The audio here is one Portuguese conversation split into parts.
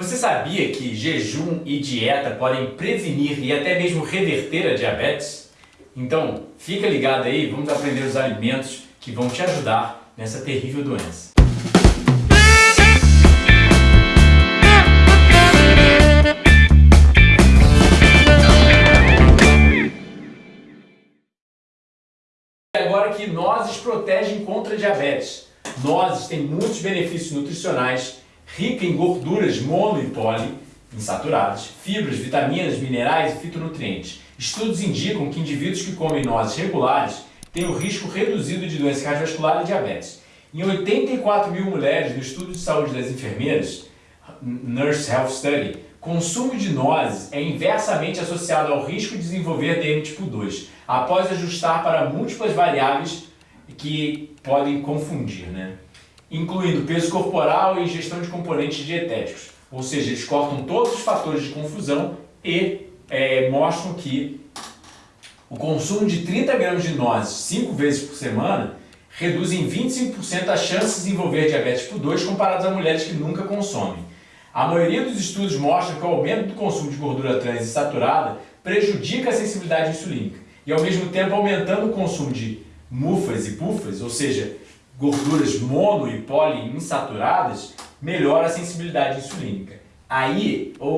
Você sabia que jejum e dieta podem prevenir e até mesmo reverter a diabetes? Então, fica ligado aí, vamos aprender os alimentos que vão te ajudar nessa terrível doença. Agora que nozes protegem contra diabetes. Nozes têm muitos benefícios nutricionais rica em gorduras mono e poli insaturadas, fibras, vitaminas, minerais e fitonutrientes. Estudos indicam que indivíduos que comem nozes regulares têm o risco reduzido de doença cardiovascular e diabetes. Em 84 mil mulheres no estudo de saúde das enfermeiras, Nurse Health Study, consumo de nozes é inversamente associado ao risco de desenvolver DM tipo 2, após ajustar para múltiplas variáveis que podem confundir. Né? Incluindo peso corporal e ingestão de componentes dietéticos. Ou seja, eles cortam todos os fatores de confusão e é, mostram que o consumo de 30 gramas de nozes 5 vezes por semana reduz em 25% as chances de desenvolver diabetes tipo 2 comparadas a mulheres que nunca consomem. A maioria dos estudos mostra que o aumento do consumo de gordura trans insaturada prejudica a sensibilidade insulínica e ao mesmo tempo aumentando o consumo de mufas e pufas, ou seja, gorduras mono e poliinsaturadas, melhora a sensibilidade insulínica. Aí, o,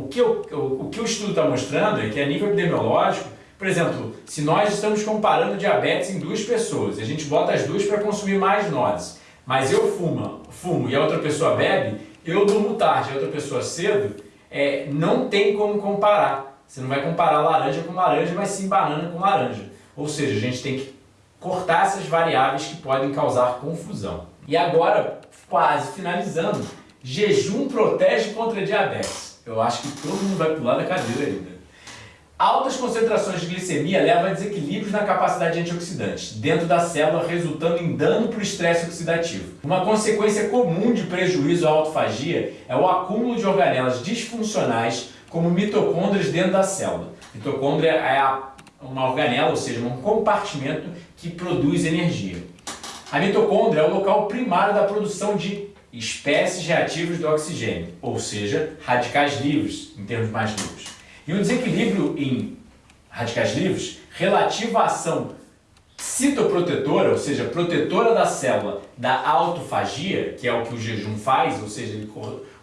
o, que, o, o que o estudo está mostrando é que a nível epidemiológico, por exemplo, se nós estamos comparando diabetes em duas pessoas, a gente bota as duas para consumir mais nozes, mas eu fumo, fumo e a outra pessoa bebe, eu durmo tarde e a outra pessoa cedo, é, não tem como comparar. Você não vai comparar laranja com laranja, mas sim banana com laranja. Ou seja, a gente tem que cortar essas variáveis que podem causar confusão. E agora, quase finalizando, jejum protege contra diabetes. Eu acho que todo mundo vai pular da cadeira ainda. Altas concentrações de glicemia levam a desequilíbrios na capacidade antioxidante dentro da célula, resultando em dano para o estresse oxidativo. Uma consequência comum de prejuízo à autofagia é o acúmulo de organelas disfuncionais como mitocôndrias dentro da célula. Mitocôndria é a uma organela, ou seja, um compartimento que produz energia. A mitocôndria é o local primário da produção de espécies reativas do oxigênio, ou seja, radicais livres, em termos mais livres. E um desequilíbrio em radicais livres relativo à ação citoprotetora, ou seja, protetora da célula da autofagia, que é o que o jejum faz, ou seja,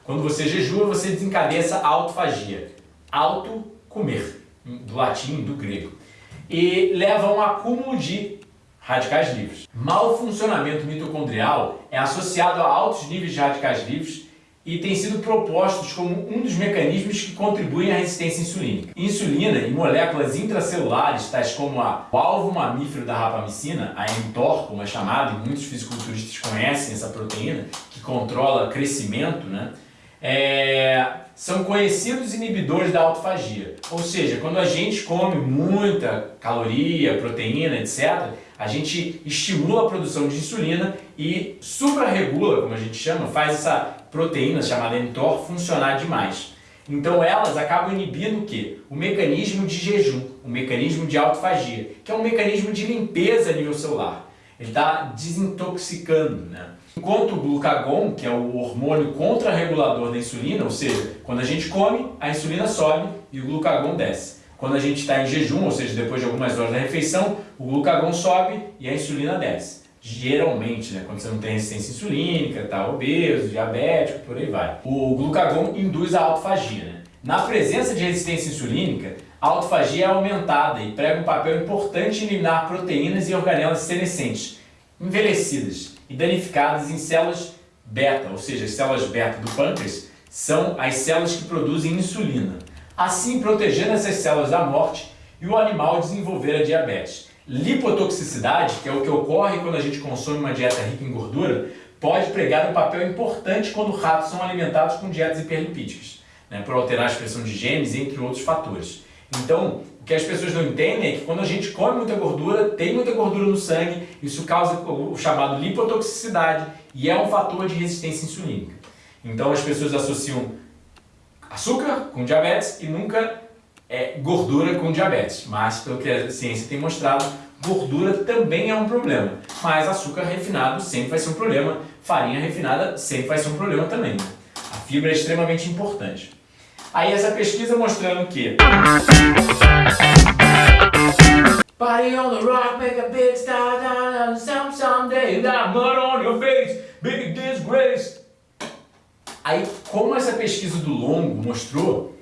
quando você jejua, você desencadeia essa autofagia. Auto, comer, do latim, do grego e leva a um acúmulo de radicais livres. Mal funcionamento mitocondrial é associado a altos níveis de radicais livres e tem sido propostos como um dos mecanismos que contribuem à resistência insulínica. Insulina e moléculas intracelulares, tais como a, o alvo mamífero da rapamicina, a mTOR, como é chamada, e muitos fisiculturistas conhecem essa proteína, que controla crescimento, né? É, são conhecidos inibidores da autofagia. Ou seja, quando a gente come muita caloria, proteína, etc., a gente estimula a produção de insulina e suprarregula, como a gente chama, faz essa proteína chamada mTOR funcionar demais. Então elas acabam inibindo o quê? O mecanismo de jejum, o mecanismo de autofagia, que é um mecanismo de limpeza a nível celular. Ele está desintoxicando, né? Enquanto o glucagon, que é o hormônio contrarregulador da insulina, ou seja, quando a gente come, a insulina sobe e o glucagon desce. Quando a gente está em jejum, ou seja, depois de algumas horas da refeição, o glucagon sobe e a insulina desce. Geralmente, né, quando você não tem resistência insulínica, está obeso, diabético, por aí vai. O glucagon induz a autofagia. Né? Na presença de resistência insulínica, a autofagia é aumentada e prega um papel importante em eliminar proteínas e organelas senescentes, envelhecidas, e danificadas em células beta, ou seja, as células beta do pâncreas são as células que produzem insulina, assim protegendo essas células da morte e o animal desenvolver a diabetes. Lipotoxicidade, que é o que ocorre quando a gente consome uma dieta rica em gordura, pode pregar um papel importante quando ratos são alimentados com dietas hiperlipídicas, né, por alterar a expressão de genes, entre outros fatores. Então, o que as pessoas não entendem é que quando a gente come muita gordura, tem muita gordura no sangue, isso causa o chamado lipotoxicidade e é um fator de resistência insulínica. Então as pessoas associam açúcar com diabetes e nunca é, gordura com diabetes. Mas, pelo que a ciência tem mostrado, gordura também é um problema. Mas açúcar refinado sempre vai ser um problema, farinha refinada sempre vai ser um problema também. A fibra é extremamente importante. Aí essa pesquisa mostrando que Party on the rock, make a big star, some someday mud on your face, big disgrace. Aí, como essa pesquisa do longo mostrou,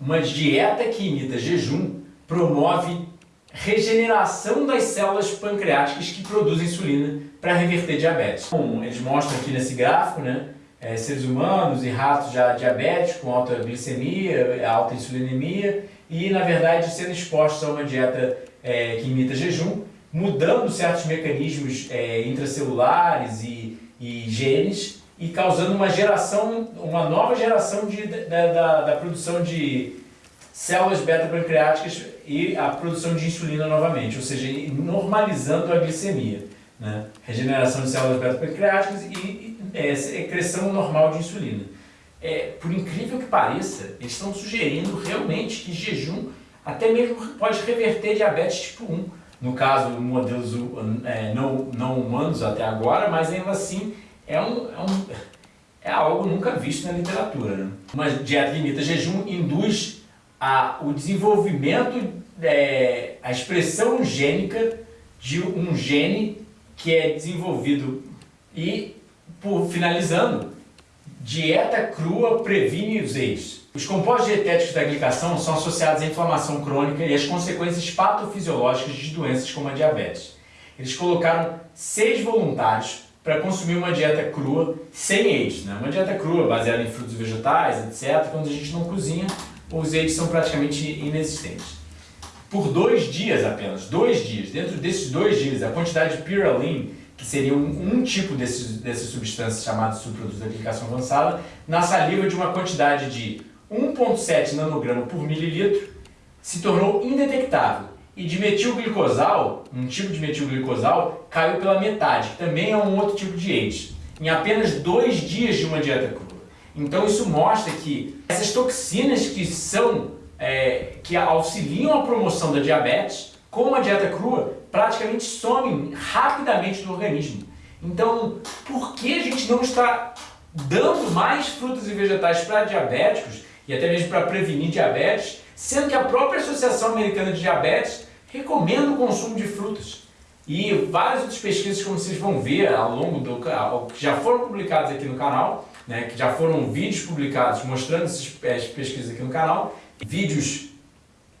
uma dieta que imita jejum promove regeneração das células pancreáticas que produzem insulina para reverter diabetes. Como eles mostram aqui nesse gráfico, né? É, seres humanos e ratos já diabéticos, com alta glicemia, alta insulinemia e, na verdade, sendo expostos a uma dieta é, que imita jejum, mudando certos mecanismos é, intracelulares e, e, genes e causando uma geração, uma nova geração de, da, da, da produção de células beta-pancreáticas e a produção de insulina novamente, ou seja, normalizando a glicemia. Né? Regeneração de células beta-pancreáticas e, é, secreção normal de insulina. É, por incrível que pareça, eles estão sugerindo realmente que jejum até mesmo pode reverter diabetes tipo 1, no caso modelos é, não, não humanos até agora, mas ainda assim é, um, é, um, é algo nunca visto na literatura. Né? Uma dieta limita jejum induz a, o desenvolvimento, é, a expressão gênica de um gene que é desenvolvido e, por finalizando, dieta crua previne os AIDS. Os compostos dietéticos da glicação são associados à inflamação crônica e às consequências patofisiológicas de doenças como a diabetes. Eles colocaram seis voluntários para consumir uma dieta crua sem AIDS. Né? Uma dieta crua baseada em frutos vegetais, etc. Quando a gente não cozinha, os AIDS são praticamente inexistentes. Por dois dias apenas, dois dias, dentro desses dois dias, a quantidade de pyrrolin que seria um, um tipo dessas substâncias chamadas subprodutos da glicação avançada, na saliva de uma quantidade de 1,7 nanograma por mililitro se tornou indetectável. E de metilglicosal, um tipo de metilglicosal, caiu pela metade, que também é um outro tipo de AIDS, em apenas dois dias de uma dieta crua. Então isso mostra que essas toxinas que são, é, que auxiliam a promoção da diabetes, com uma dieta crua, praticamente somem rapidamente do organismo. Então, por que a gente não está dando mais frutas e vegetais para diabéticos e até mesmo para prevenir diabetes, sendo que a própria Associação Americana de Diabetes recomenda o consumo de frutas. E várias outras pesquisas, como vocês vão ver ao longo do canal, que já foram publicadas aqui no canal, né, que já foram vídeos publicados mostrando essas pesquisas aqui no canal, vídeos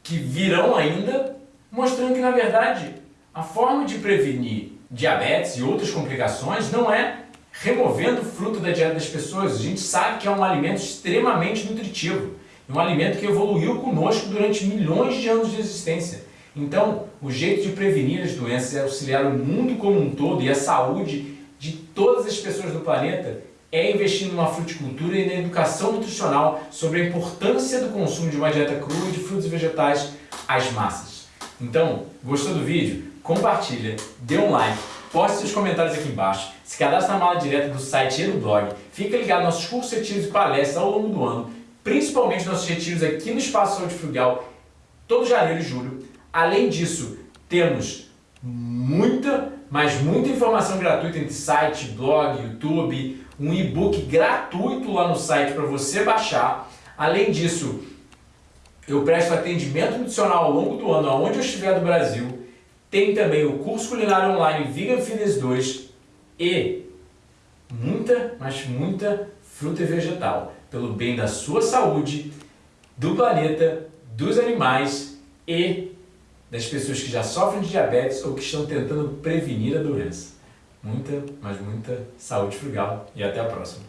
que virão ainda, mostrando que na verdade a forma de prevenir diabetes e outras complicações não é removendo o fruto da dieta das pessoas. A gente sabe que é um alimento extremamente nutritivo, um alimento que evoluiu conosco durante milhões de anos de existência. Então, o jeito de prevenir as doenças é auxiliar o mundo como um todo e a saúde de todas as pessoas do planeta é investir numa fruticultura e na educação nutricional sobre a importância do consumo de uma dieta crua de frutos e vegetais às massas. Então, gostou do vídeo? Compartilha, dê um like, Poste seus comentários aqui embaixo, se cadastre na mala direta do site e do blog, fica ligado nos nossos cursos, retiros e palestras ao longo do ano, principalmente nossos retiros aqui no Espaço Saúde Frugal, todo janeiro e julho. Além disso, temos muita, mas muita informação gratuita entre site, blog, YouTube, um e-book gratuito lá no site para você baixar. Além disso, eu presto atendimento nutricional ao longo do ano, aonde eu estiver do Brasil. Tem também o curso culinário online Vegan Fitness 2 e muita, mas muita fruta e vegetal, pelo bem da sua saúde, do planeta, dos animais e das pessoas que já sofrem de diabetes ou que estão tentando prevenir a doença. Muita, mas muita saúde frugal e até a próxima.